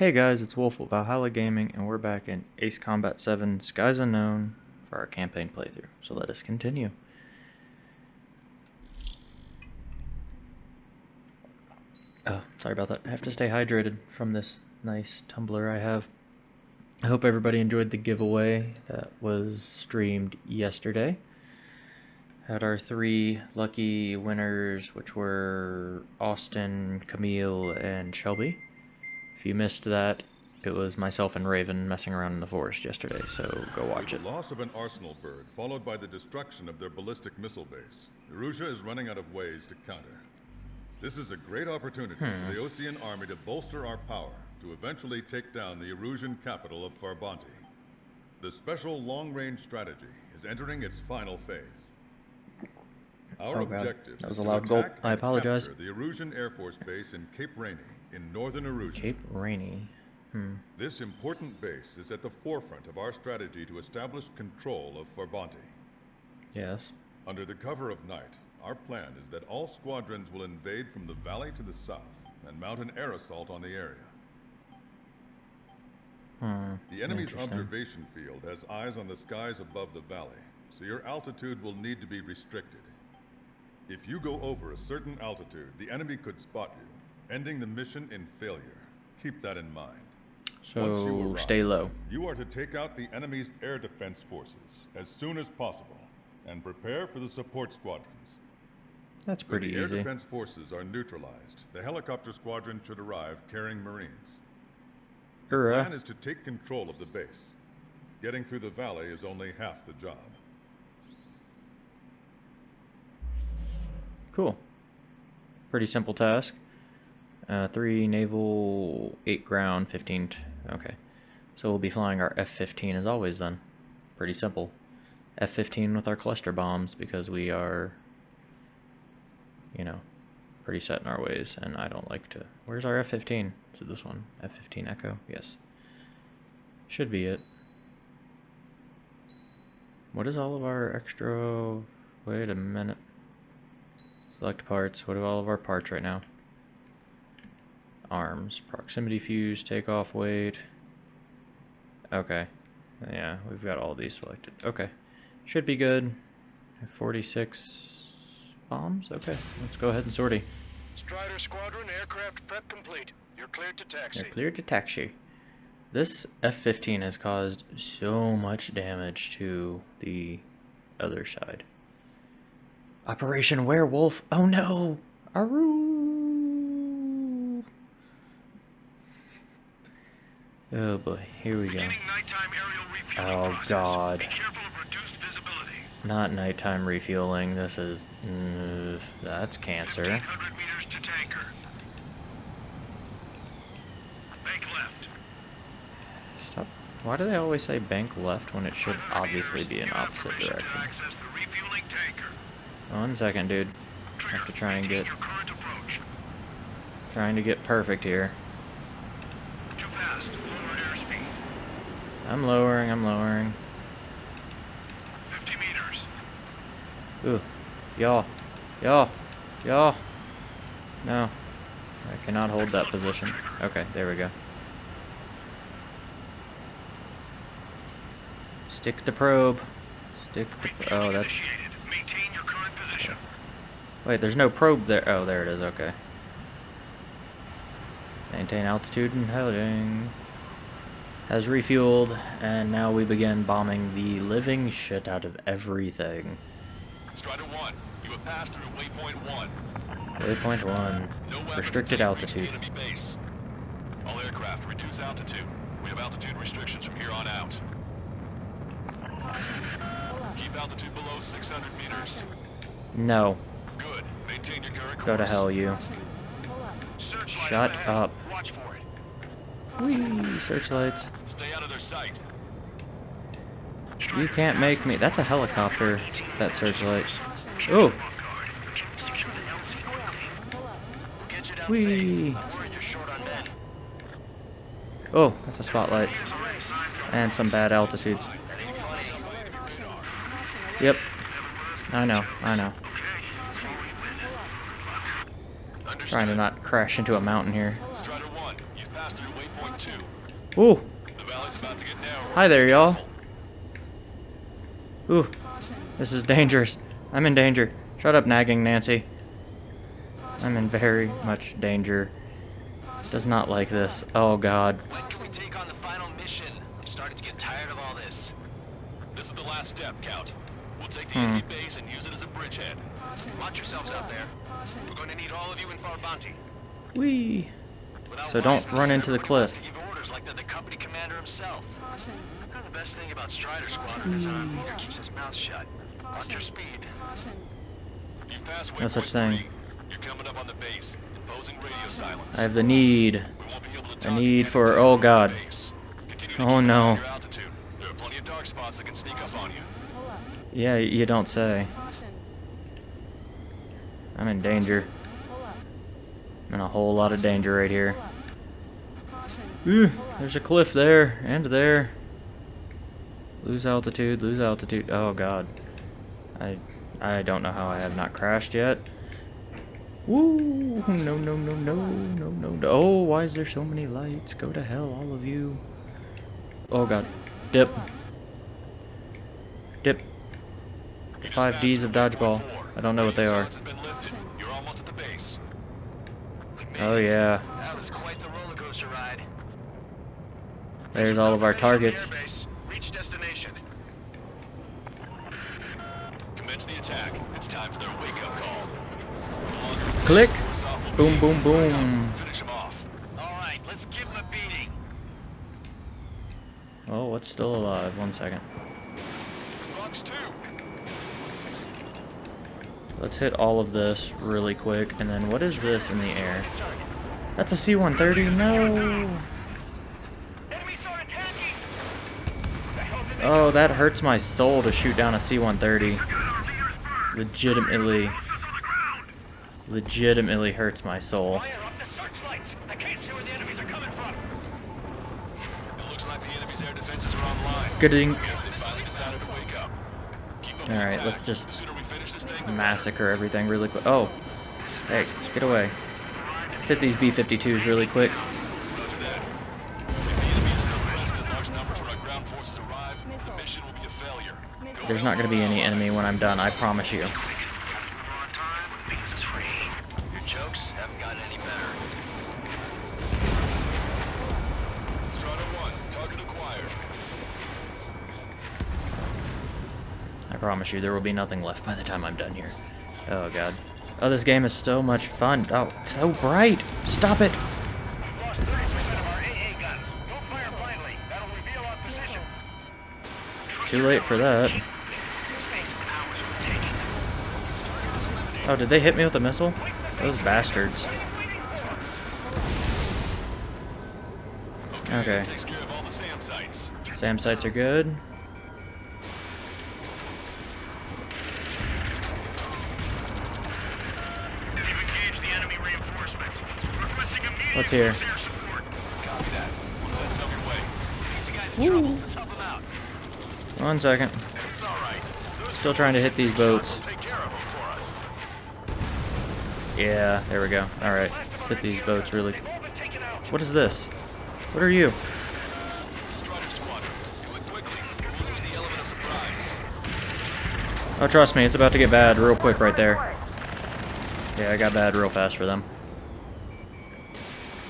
Hey guys, it's Wolf with Valhalla Gaming, and we're back in Ace Combat 7 Skies Unknown for our campaign playthrough. So let us continue. Oh, sorry about that. I have to stay hydrated from this nice tumbler I have. I hope everybody enjoyed the giveaway that was streamed yesterday. Had our three lucky winners, which were Austin, Camille, and Shelby. If you missed that, it was myself and Raven messing around in the forest yesterday, so go watch it. The loss of an arsenal bird, followed by the destruction of their ballistic missile base. Erusea is running out of ways to counter. This is a great opportunity for hmm. the Osean army to bolster our power to eventually take down the Erusean capital of Farbanti. The special long-range strategy is entering its final phase. Our Oh, objective That was is a loud gulp. I apologize. the Erusean Air Force Base in Cape Rainy in northern Erusea. Cape Rainy. This important base is at the forefront of our strategy to establish control of Farbanti. Yes. Under the cover of night, our plan is that all squadrons will invade from the valley to the south and mount an air assault on the area. Hmm. The enemy's observation field has eyes on the skies above the valley, so your altitude will need to be restricted. If you go over a certain altitude, the enemy could spot you, ending the mission in failure. Keep that in mind. Once you So arrive, stay low. You are to take out the enemy's air defense forces as soon as possible and prepare for the support squadrons. That's When pretty the air easy. defense forces are neutralized, the helicopter squadron should arrive carrying Marines. The Hurrah. plan is to take control of the base. Getting through the valley is only half the job. Cool. Pretty simple task. Uh, three naval, eight ground, 15. Okay. So we'll be flying our F-15 as always then. Pretty simple. F-15 with our cluster bombs because we are, you know, pretty set in our ways and I don't like to... Where's our F-15? Is it this one? F-15 Echo? Yes. Should be it. What is all of our extra... Wait a minute. Select parts. What are all of our parts right now? Arms. Proximity fuse, takeoff weight. Okay. Yeah, we've got all these selected. Okay. Should be good. 46 bombs? Okay, let's go ahead and sortie. Strider Squadron, aircraft prep complete. You're cleared to taxi. They're cleared to taxi. This F-15 has caused so much damage to the other side. Operation Werewolf! Oh no! Aru! Oh boy, here we go. Beginning nighttime aerial refueling Oh. God. Be careful of reduced visibility. Not nighttime refueling, this is... mm, that's cancer. 800 meters to tanker. Bank left. Stop. Why do they always say bank left when it should obviously be in opposite direction? access the refueling tanker. One second, dude. Trigger, Have to try and get- your current approach. Trying to get perfect here. Too fast. Lower airspeed. I'm lowering, I'm lowering. 50 meters. Ooh. Y'all. Y'all. Y'all. No. I cannot hold that position. Okay, there we go. Stick the probe. Stick the... Oh, that's... Initiated. Maintain your current position. Wait, there's no probe there. Oh, there it is. Okay. Maintain altitude and heading. Has refueled, and now we begin bombing the living shit out of everything. Strider 1, you have passed through waypoint 1. Waypoint one. No weapons Restricted until you reach altitude. enemy base. All aircraft, reduce altitude. We have altitude restrictions from here on out. Keep altitude below 600 meters. No. Good. Maintain your current course. Go to hell, you. Shut up. Watch for it. Whee! Searchlights. Stay out of their sight. You can't make me. That's a helicopter. That searchlight. Ooh. Get you down Whee! safe. I'm worried you're short on men. Oh, that's a spotlight. And some bad altitudes. Yep. I know. I know. Trying to not crash into a mountain here. Strider 1, you've passed through waypoint two. Ooh, The valley's about to get narrower. hi there, y'all. Ooh, this is dangerous. I'm in danger. Shut up, nagging Nancy. I'm in very much danger. Does not like this. Oh god. When can we take on the final mission? I'm starting to get tired of all this. This is the last step, Count. We'll take the Hmm. enemy base and use it as a bridgehead. Watch yourselves out there. We're going to need all of you in Farbanti. Whee. Without So don't run into the cliff. To give orders like they're the company commander himself. Kind of the best thing about Strider Squadron is our leader keeps his mouth shut. Watch your speed. You've passed No such thing. three. You're coming up on the base, imposing radio silence. I have the need. We won't be able to a need for- oh, you're on the God. base. Continue to Oh, keep an eye no. on your altitude. There are plenty of dark spots that can sneak up on you. Yeah, you don't say. I'm in danger. I'm in a whole lot of danger right here. Ooh, there's a cliff there and there. Lose altitude, lose altitude. Oh god. I I don't know how I have not crashed yet. Woo! No, no, no, no, no, no, no. Oh, why is there so many lights? Go to hell, all of you. Oh god. Dip. Dip. Five D's of dodgeball. I don't know what they are. silence has been lifted. You're almost at the base. We made Oh yeah. That was quite the roller coaster ride. There's all of our targets. Reach destination. Commence the attack. It's time for their wake-up call. The longer it takes, Click. the worse off we'll Boom, boom, boom. Finish them off. All right, let's give him a beating. Oh, what's still alive? One second. Fox 2. Let's hit all of this really quick, and then what is this in the air? That's a C-130? No! Enemy sword attacking! The hell did they Oh, that hurts my soul to shoot down a C-130. got our leader's bird! Legitimately, Us on the ground! legitimately hurts my soul. Fire up the searchlights! I can't see where the enemies are coming from! It looks like the enemy's air defenses are online. Good ink. Guess they finally decided to wake up. Keep up the Alright, let's just The sooner we finish this thing, the better. Massacre everything really quick. Oh! Hey, get away. Hit these B-52s really quick. There's not gonna be any enemy when I'm done, I promise you. On time means it's free. Your jokes haven't gotten any better. Strider 1, target acquired. I promise you, there will be nothing left by the time I'm done here. Oh god. Oh, this game is so much fun. Oh, so bright. Stop it. We've lost 30% of our AA guns. Don't fire blindly. That'll reveal our position. Too late for that. This base is ours for the taking. Oh, did they hit me with a missile? Those bastards. Okay. SAM sites. Are good. What's here? One second. Still trying to hit these boats. Yeah, there we go. Alright. Hit these boats really. They've all been taken out. What is this? What are you? Strider Squadron, do it quickly. We'll lose the element of surprise. Oh, trust me, it's about to get bad real quick right there. Yeah, I got bad real fast for them.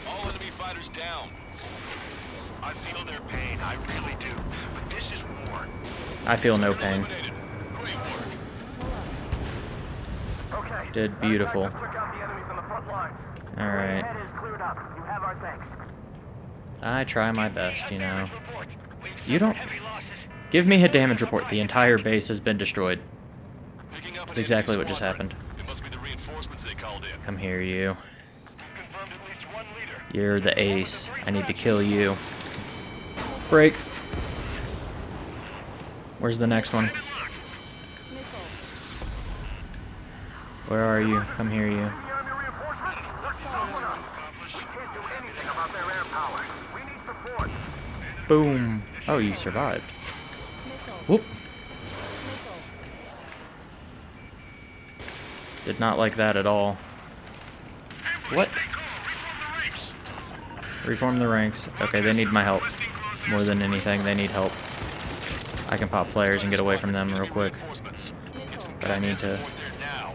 All enemy fighters down. I feel their pain. I really do. But this is war. I feel no pain. Eliminated. Great. Okay. Did beautiful. Thanks. I try my best, you know. Damage report. We've You don't- suffered heavy losses. Give me a damage report. The entire base has been destroyed. That's exactly what just happened. It must be the reinforcements they called in. Come here, you. We've confirmed at least one leader. You're the ace. I need to kill you. Break. Where's the next one? Where are you? Come here, you. The enemy reinforcements. Let's follow them. We can't do anything about their air power. We need support. Boom. Oh, you survived. Whoop. Did not like that at all. What? Reform the reefs. Reform the ranks. Okay, they need my help. More than anything, they need help. I can pop flares and get away from them real quick. Reinforcements. Get some But I need to- support there now.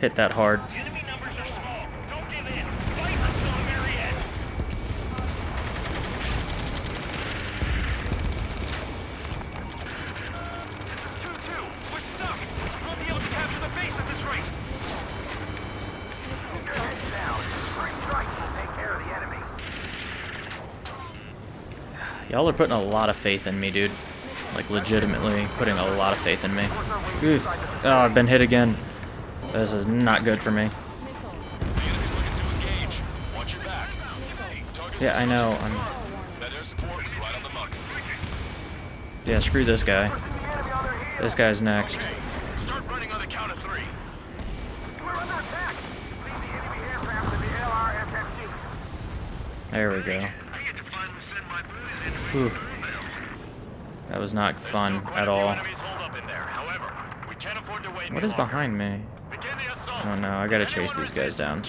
Hit that hard. Enemy numbers are small. Don't give in. Fight until the very end. Two-two. We're stuck. We'll be able to capture the base at this rate. Keep your heads down. Three strikes will take care of the enemy. Y'all are putting a lot of faith in me, dude. Like, legitimately putting a lot of faith in me. Ooh. Oh, I've been hit again. This is not good for me. The enemy's looking to engage. Watch your back. Target's Yeah, I know. I'm, confirmed. That air support is right on the mark. yeah, screw this guy. This guy's next. Start running on the count of three. We're under attack. Leave the enemy aircraft to the LRSFG. There we go. I get to finally send my boys in Whew. That was not fun at all. What is behind me? Oh no, I gotta chase these guys down.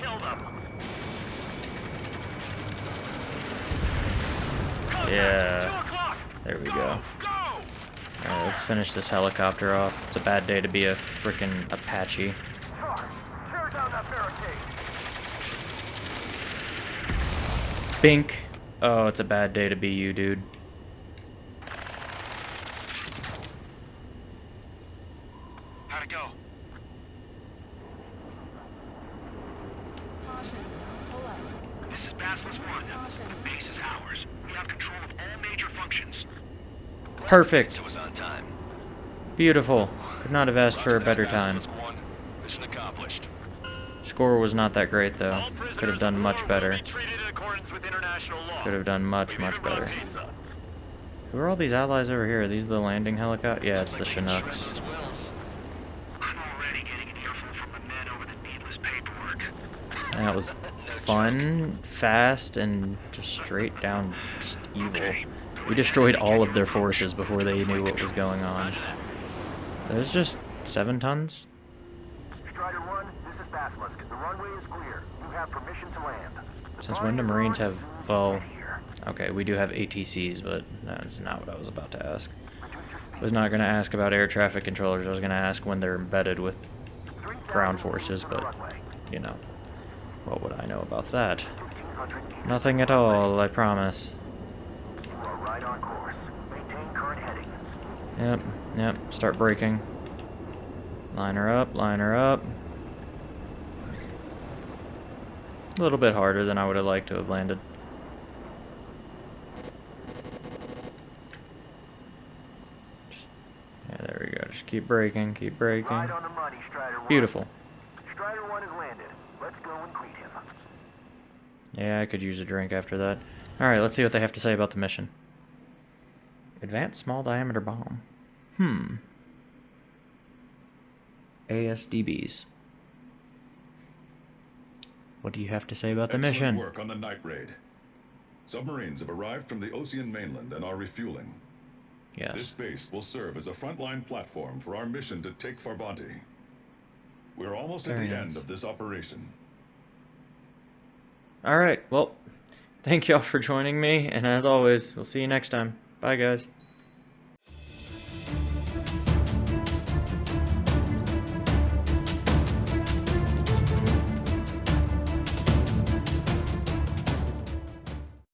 Yeah. There we go. Alright, let's finish this helicopter off. It's a bad day to be a freaking Apache. Bink. Oh, it's a bad day to be you, dude. How'd it go? This is Basilisk 1. The base is ours. We have control of all major functions. Perfect. It was on time. Beautiful. Could not have asked for a better time. Mission accomplished. Score was not that great, though. Could have done much better. Could have done much, much better. Who are all these allies over here? Are these the landing helicopter? Yeah, it's the Chinooks. I'm already getting an earful from the men over the needless paperwork. That was fun, fast, and just straight down just evil. We destroyed all of their forces before they knew what was going on. There's just seven tons? Strider 1, this is Basilisk. The runway is clear. You have permission to land. Since when do Marines have... Well, okay, we do have ATCs, but that's not what I was about to ask. I was not going to ask about air traffic controllers. I was going to ask when they're embedded with ground forces, but, you know, what would I know about that? Nothing at all, I promise. Yep, yep, start braking. Line her up, line her up. A little bit harder than I would have liked to have landed. Just- yeah, there we go. Just keep braking, keep braking. Right on the money, Strider 1. Beautiful. Strider 1 has landed. Let's go and greet him. Yeah, I could use a drink after that. Alright, let's see what they have to say about the mission. Advanced small diameter bomb. Hmm. ASDBs. What do you have to say about the Excellent mission? work on the night raid. Submarines have arrived from the Osean mainland and are refueling. Yes. This base will serve as a frontline platform for our mission to take Farbanti. We're almost at the nice. end of this operation. Alright, well, thank y'all for joining me, and as always, we'll see you next time. Bye, guys.